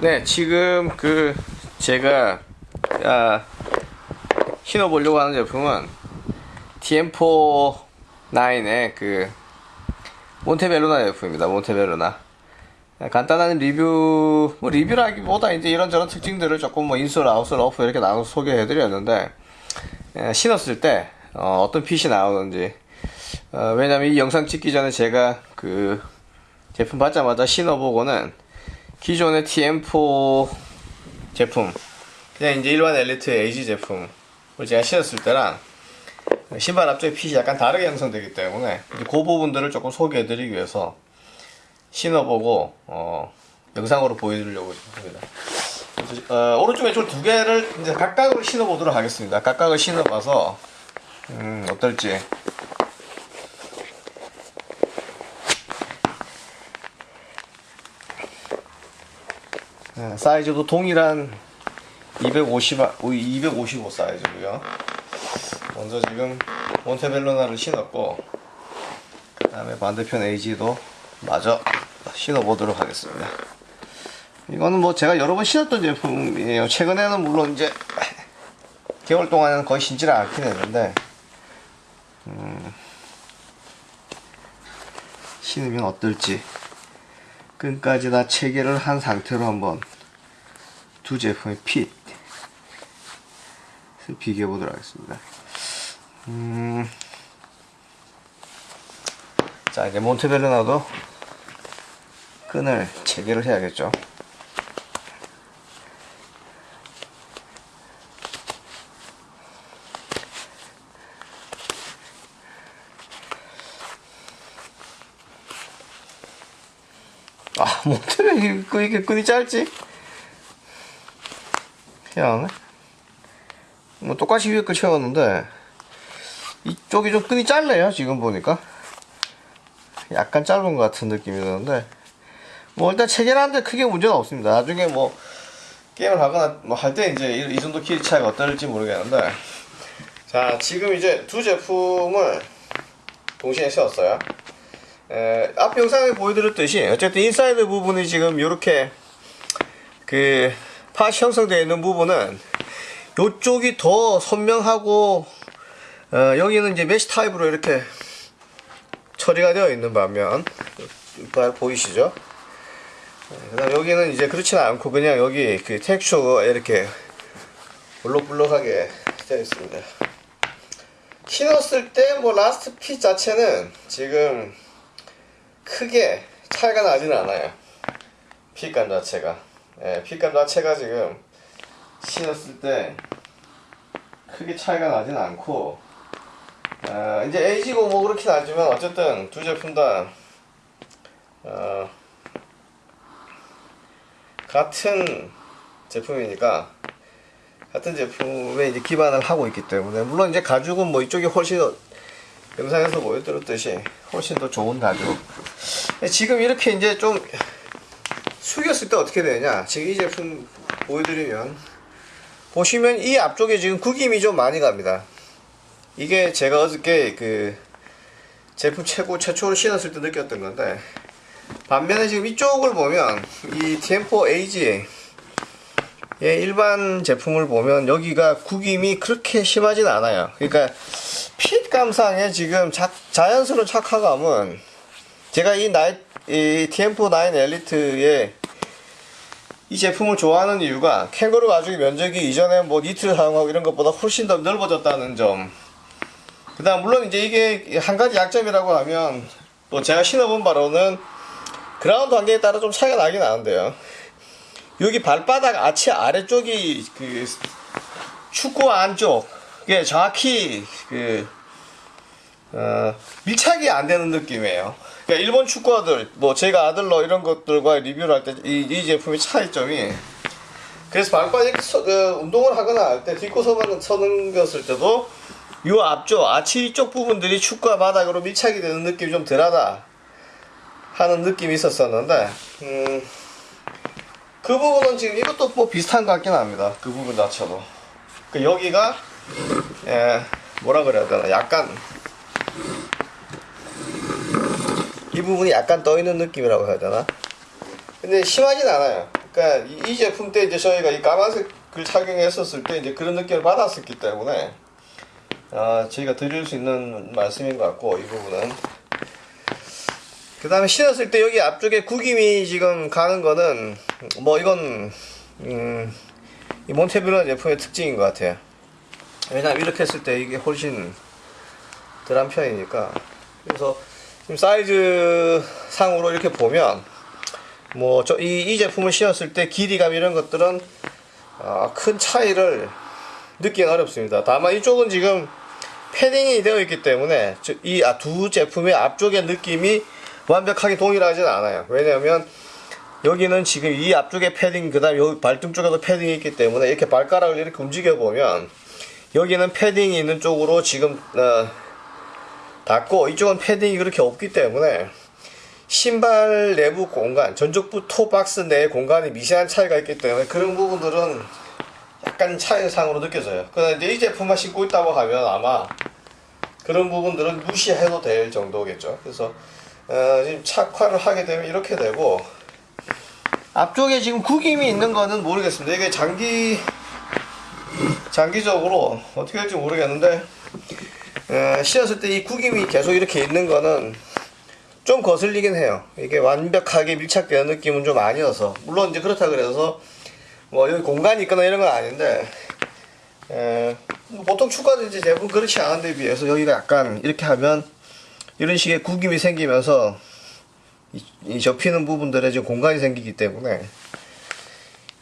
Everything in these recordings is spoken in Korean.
네, 지금 그 제가 아, 신어보려고 하는 제품은 TM4 9의 그 몬테벨로나 제품입니다. 몬테벨로나. 간단한 리뷰, 뭐 리뷰라기보다 이제 이런저런 특징들을 조금 뭐 인솔, 아웃솔, 오프 이렇게 나눠서 소개해 드렸는데 에, 신었을 때 어, 떤 핏이 나오는지 어, 왜냐면 이 영상 찍기 전에 제가 그 제품 받자마자 신어보고는 기존의 TM4 제품 그냥 이제 일반 엘리트 AG 제품을 제가 신었을 때랑 신발 앞쪽에 핏이 약간 다르게 형성되기 때문에 그 부분들을 조금 소개해드리기 위해서 신어보고 어, 영상으로 보여드리려고 합니다. 어, 오른쪽 왼쪽 두 개를 이제 각각으로 신어보도록 하겠습니다. 각각을 신어봐서 음, 어떨지 네, 사이즈도 동일한 250, 255 사이즈고요. 먼저 지금 몬테벨로나를 신었고 그 다음에 반대편 AG도 마저 신어보도록 하겠습니다. 이거는 뭐 제가 여러 번 신었던 제품이에요. 최근에는 물론 이제 개월 동안은 거의 신지를 않긴 했는데 음, 신으면 어떨지 끈까지 다 체결을 한 상태로 한번 두 제품의 핏 비교해 보도록 하겠습니다. 음, 자 이제 몬테벨로나도 끈을 체결을 해야겠죠. 아, 몬테벨 그 이게 끈이 짧지? 희한하네. 뭐 똑같이 위에 거 채웠는데 이쪽이 좀 끈이 짧네요 지금 보니까. 약간 짧은 것 같은 느낌이 드는데. 뭐 일단 체결하는데 크게 문제는 없습니다. 나중에 뭐 게임을 하거나 뭐 할 때 이제 이, 이 정도 길이 차이가 어떨지 모르겠는데. 자 지금 이제 두 제품을 동시에 세웠어요. 에, 앞 영상에 보여드렸듯이 어쨌든 인사이드 부분이 지금 이렇게 그 팟이 형성되어 있는 부분은 이쪽이 더 선명하고 어, 여기는 이제 메시 타입으로 이렇게 처리가 되어 있는 반면 잘 보이시죠? 그 다음 여기는 이제 그렇지는 않고 그냥 여기 그 텍스처가 이렇게 볼록볼록하게 되어 있습니다. 신었을 때 뭐 last fit 자체는 지금 크게 차이가 나지는 않아요. fit감 자체가 예, fit감 자체가 지금 신었을 때 크게 차이가 나진 않고 어, 이제 AG고 뭐 그렇긴 하지만 어쨌든 두 제품 다 어, 같은 제품이니까 같은 제품에 이제 기반을 하고 있기 때문에 물론 이제 가죽은 뭐 이쪽이 훨씬 더 영상에서 보여드렸듯이 훨씬 더 좋은 가죽. 지금 이렇게 이제 좀 숙였을 때 어떻게 되냐. 지금 이 제품 보여드리면 보시면 이 앞쪽에 지금 구김이 좀 많이 갑니다. 이게 제가 어저께 그 제품 최고 최초로 신었을 때 느꼈던 건데 반면에 지금 이쪽을 보면 이 TM4AG 의 일반 제품을 보면 여기가 구김이 그렇게 심하진 않아요. 그러니까 핏 감상에 지금 자, 자연스러운 착화감은 제가 이, 나이, 이 TM4 9 엘리트의 이 제품을 좋아하는 이유가 캥거루 가죽의 면적이 이전에 뭐 니트를 사용하고 이런 것보다 훨씬 더 넓어졌다는 점. 그 다음, 물론 이제 이게 한 가지 약점이라고 하면 또 제가 신어본 바로는 그라운드 환경에 따라 좀 차이가 나긴 나는데요. 여기 발바닥 아치 아래쪽이 그 축구 안쪽에 정확히 그 어, 밀착이 안 되는 느낌이에요. 그러니까 일본 축구화들, 뭐 제가 아들러 이런 것들과 리뷰를 할 때 이 이 제품의 차이점이 그래서 발바닥 그, 운동을 하거나 할 때 딛고 서는 서는 것을 때도 요 앞쪽 아치 쪽 부분들이 축구화 바닥으로 밀착이 되는 느낌이 좀 덜하다 하는 느낌이 있었었는데 음, 그 부분은 지금 이것도 뭐 비슷한 것 같긴 합니다. 그 부분 자체도 그 여기가 예, 뭐라 그래야 되나 약간 이 부분이 약간 떠 있는 느낌이라고 해야 되나? 근데 심하진 않아요. 그러니까 이, 이 제품 때 이제 저희가 이 까만색을 착용했었을 때 이제 그런 느낌을 받았었기 때문에 아, 저희가 드릴 수 있는 말씀인 것 같고 이 부분은. 그 다음에 신었을 때 여기 앞쪽에 구김이 지금 가는 거는 뭐 이건 음, 이 몬테블런 제품의 특징인 것 같아요. 왜냐면 이렇게 했을 때 이게 훨씬 덜한 편이니까. 그래서 사이즈 상으로 이렇게 보면 뭐저이이 제품을 신었을 때 길이감 이런 것들은 아, 큰 차이를 느끼기 어렵습니다. 다만 이쪽은 지금 패딩이 되어 있기 때문에 이두 제품의 앞쪽의 느낌이 완벽하게 동일하지는 않아요. 왜냐하면 여기는 지금 이 앞쪽에 패딩 그 다음 여기 발등 쪽에도 패딩이 있기 때문에 이렇게 발가락을 이렇게 움직여 보면 여기는 패딩이 있는 쪽으로 지금 어, 닿고 이쪽은 패딩이 그렇게 없기 때문에 신발 내부 공간, 전족부 토박스 내 공간이 미세한 차이가 있기 때문에 그런 부분들은 약간 차이상으로 느껴져요. 그런데 이 제품만 신고 있다고 하면 아마 그런 부분들은 무시해도 될 정도겠죠. 그래서 어, 지금 착화를 하게 되면 이렇게 되고 앞쪽에 지금 구김이 있는 거는 모르겠습니다. 이게 장기 장기적으로 어떻게 될지 모르겠는데 어, 신었을 때 이 구김이 계속 이렇게 있는 거는 좀 거슬리긴 해요. 이게 완벽하게 밀착되는 느낌은 좀 아니어서 물론 이제 그렇다 그래서 뭐 여기 공간이 있거나 이런 건 아닌데 에, 뭐 보통 축구하든지 대부분 그렇지 않은 데 비해서 여기가 약간 이렇게 하면 이런 식의 구김이 생기면서 이, 이 접히는 부분들에 지금 공간이 생기기 때문에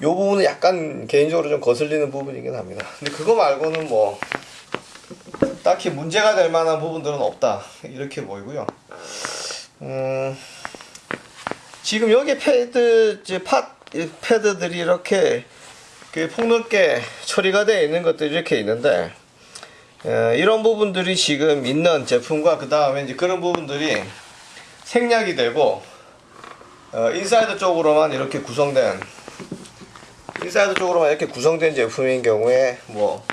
이 부분은 약간 개인적으로 좀 거슬리는 부분이긴 합니다. 근데 그거 말고는 뭐 딱히 문제가 될 만한 부분들은 없다 이렇게 보이고요. 음, 지금 여기 패드 pod 패드들이 이렇게 그 폭넓게 처리가 되어 있는 것들이 이렇게 있는데 에, 이런 부분들이 지금 있는 제품과 그 다음에 이제 그런 부분들이 생략이 되고 어, 인사이드 쪽으로만 이렇게 구성된 인사이드 쪽으로만 이렇게 구성된 제품인 경우에 뭐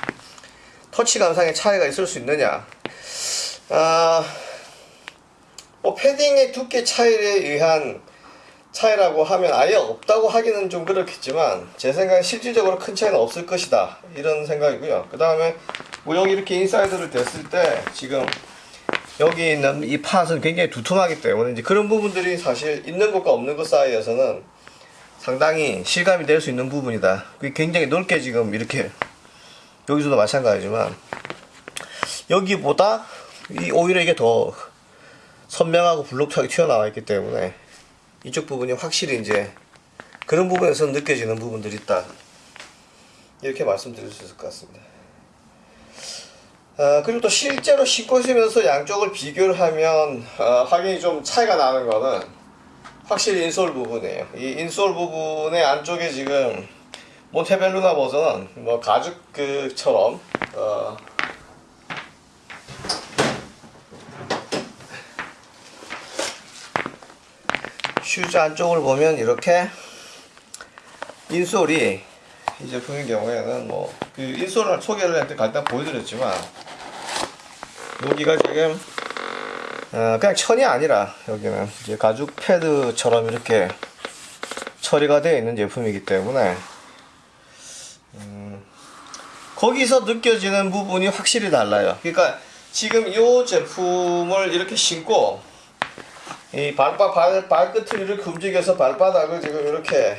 터치감상의 차이가 있을 수 있느냐? 아, 뭐 패딩의 두께 차이에 의한 차이라고 하면 아예 없다고 하기는 좀 그렇겠지만 제 생각엔 실질적으로 큰 차이는 없을 것이다. 이런 생각이고요. 그 다음에 뭐 여기 이렇게 인사이드를 댔을 때 지금 여기 있는 이 pod은 굉장히 두툼하기 때문에 이제 그런 부분들이 사실 있는 것과 없는 것 사이에서는 상당히 실감이 될 수 있는 부분이다. 굉장히 넓게 지금 이렇게 여기서도 마찬가지지만 여기보다 이 오히려 이게 더 선명하고 블록하게 튀어나와 있기 때문에 이쪽 부분이 확실히 이제 그런 부분에서 느껴지는 부분들이 있다. 이렇게 말씀드릴 수 있을 것 같습니다. 아, 그리고 또 실제로 신고 있으면서 양쪽을 비교를 하면 아, 확연히 좀 차이가 나는 거는 확실히 인솔 부분이에요. 이 인솔 부분의 안쪽에 지금 몬테벨루나 버전은 뭐 가죽 그처럼 어, 슈즈 안쪽을 보면 이렇게 insole이 이 제품의 경우에는 뭐 그 insole을 소개를 할 때 간단 보여드렸지만 여기가 지금 어, 그냥 천이 아니라 여기는 이제 가죽 패드처럼 이렇게 처리가 되어 있는 제품이기 때문에 음, 거기서 느껴지는 부분이 확실히 달라요. 그러니까 지금 이 제품을 이렇게 신고 이 발바 발 발끝을 이렇게 움직여서 발바닥을 지금 이렇게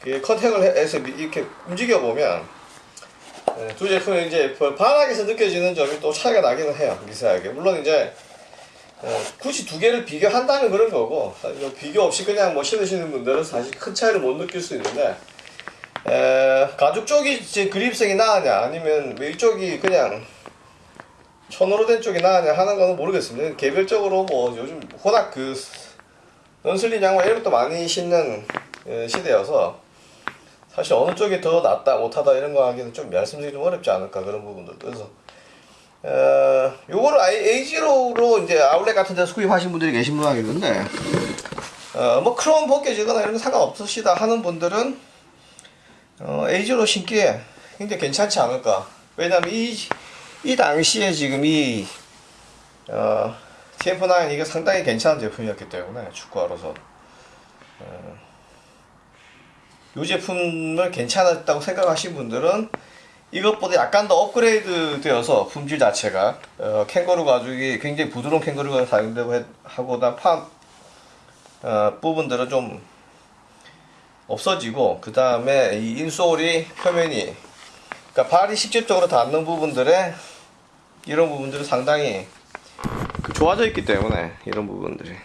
그 컨택을 해서 이렇게 움직여 보면 예, 두 제품이 이제 반학에서 느껴지는 점이 또 차이가 나기는 해요 미세하게 물론 이제 어, 굳이 두 개를 비교한다면 그런 거고 뭐 비교 없이 그냥 뭐 신으시는 분들은 사실 큰 차이를 못 느낄 수 있는데 에, 가죽 쪽이 이제 그립성이 나으냐 아니면 왜 이쪽이 그냥 천으로 된 쪽이 나으냐 하는 거는 모르겠습니다. 개별적으로 뭐 요즘 워낙 그 넌슬린 양말 이런 것도 많이 신는 예, 시대여서 사실 어느 쪽이 더 낫다 못하다 이런 거 하기는 좀 말씀드리기 좀 어렵지 않을까 그런 부분들 그래서 어, 요거를 아예 에이지로로 이제 아울렛 같은 데서 구입하신 분들이 계신 모양이던데 어, 뭐 크롬 벗겨지거나 이런 거 상관없으시다 하는 분들은 어, 에이지로 신기에 굉장히 괜찮지 않을까? 왜냐면 이, 이 당시에 지금 이 어, TF9 이게 상당히 괜찮은 제품이었기 때문에 축구하러서. 어, 이 제품을 괜찮았다고 생각하신 분들은 이것보다 약간 더 업그레이드 되어서 품질 자체가 어, 캥거루 가죽이 굉장히 부드러운 캥거루가 사용되고 해- 하고 나판 어, 부분들은 좀 없어지고 그 다음에 이 인솔이 표면이 그러니까 발이 직접적으로 닿는 부분들에 이런 부분들은 상당히 그 좋아져 있기 때문에 이런 부분들이.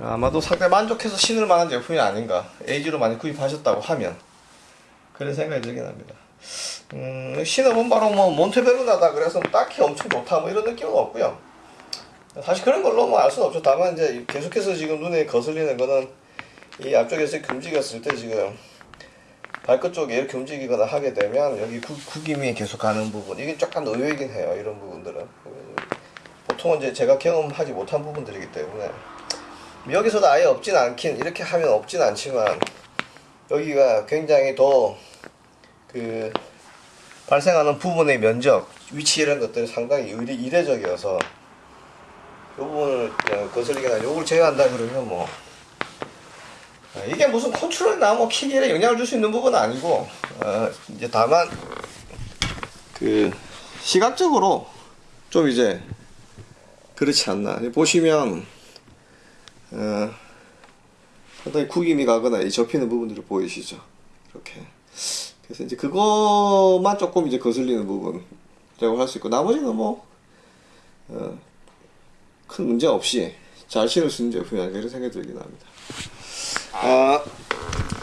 아마도 상당히 만족해서 신을 만한 제품이 아닌가 에이지로 많이 구입하셨다고 하면 그런 생각이 들긴 합니다. 음, 신어본 바로 뭐 몬테베르나다 그래서 딱히 엄청 좋다 뭐 이런 느낌은 없고요. 사실 그런 걸로 뭐 알 수는 없죠. 다만 이제 계속해서 지금 눈에 거슬리는 거는 이 앞쪽에서 움직였을 때 지금 발끝 쪽에 이렇게 움직이거나 하게 되면 여기 구, 구김이 계속 가는 부분 이게 약간 의외이긴 해요 이런 부분들은. 보통은 이제 제가 경험하지 못한 부분들이기 때문에. 여기서도 아예 없진 않긴 이렇게 하면 없진 않지만 여기가 굉장히 더 그 발생하는 부분의 면적 위치 이런 것들이 상당히 이례, 이례적이어서 이 부분을 그냥 거슬리거나 요걸 제외한다 그러면 뭐 어, 이게 무슨 컨트롤이나 뭐 킥에 영향을 줄 수 있는 부분은 아니고 어, 이제 다만 그 시각적으로 좀 이제 그렇지 않나. 보시면 어, 상당히 구김이 가거나 이 접히는 부분들이 보이시죠? 이렇게. 그래서 이제 그것만 조금 이제 거슬리는 부분이라고 할 수 있고 나머지는 뭐 어, 큰 문제 없이 잘 신을 수 있는 제품이 아닐까 이런 생각이 들긴 합니다. 아,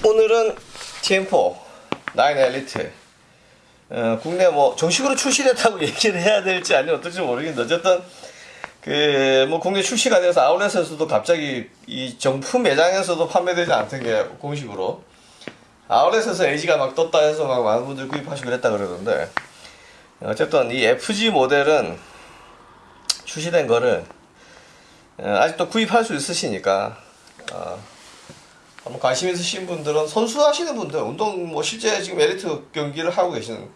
오늘은 TM4 9 엘리트. 어, 국내 뭐 정식으로 출시됐다고 얘기를 해야 될지 아니면 어떨지 모르겠는데 어쨌든 그 뭐 국내 출시가 돼서 아울렛에서도 갑자기 이 정품 매장에서도 판매되지 않던 게 공식으로. 아울렛에서 LG가 막 떴다 해서 막 많은 분들 구입하시고 그랬다 그러는데. 어쨌든 이 FG 모델은 출시된 거를 어, 아직도 구입할 수 있으시니까 어, 한번 관심 있으신 분들은 선수 하시는 분들 운동 뭐 실제 지금 엘리트 경기를 하고 계시는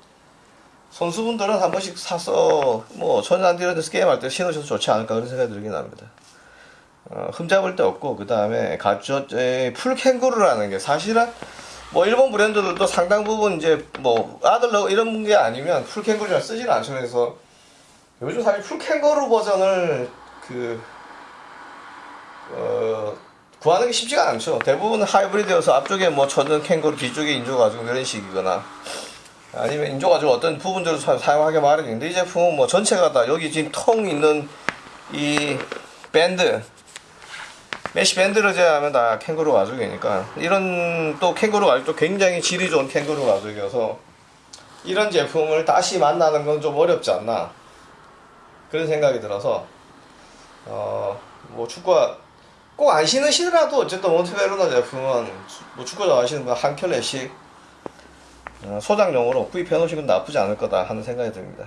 선수분들은 한 번씩 사서 뭐 천연잔디 이런 데서 게임 할 때 신으셔도 좋지 않을까 그런 생각이 들긴 합니다. 어, 흠잡을 데 없고 그 다음에 가죽 full 캥거루라는 게 사실은 뭐 일본 브랜드들도 상당 부분 이제 뭐 아들러 이런 게 아니면 full 캥거루를 쓰질 않죠. 그래서 요즘 사실 full 캥거루 버전을 그 어, 구하는 게 쉽지가 않죠. 대부분 하이브리드여서 앞쪽에 뭐 젖은 캥거루 뒤쪽에 인조 가죽이고 이런 식이거나 아니면 인조 가죽으로 어떤 부분들을 사- 사용하게 마련인데 이 제품은 뭐 전체가 다 여기 지금 통 있는 이 밴드 메시 밴드를 제외하면 다 캥거루 가죽이니까 이런 또 캥거루 가죽도 굉장히 질이 좋은 캥거루 가죽이어서 이런 제품을 다시 만나는 건 좀 어렵지 않나 그런 생각이 들어서 어 뭐 축구가 꼭 안 신으시더라도 어쨌든 몬테벨루나 제품은 뭐 축구 좋아하시는 분 한 켤레씩 어, 소장용으로 구입해 놓으시면 나쁘지 않을 거다 하는 생각이 듭니다.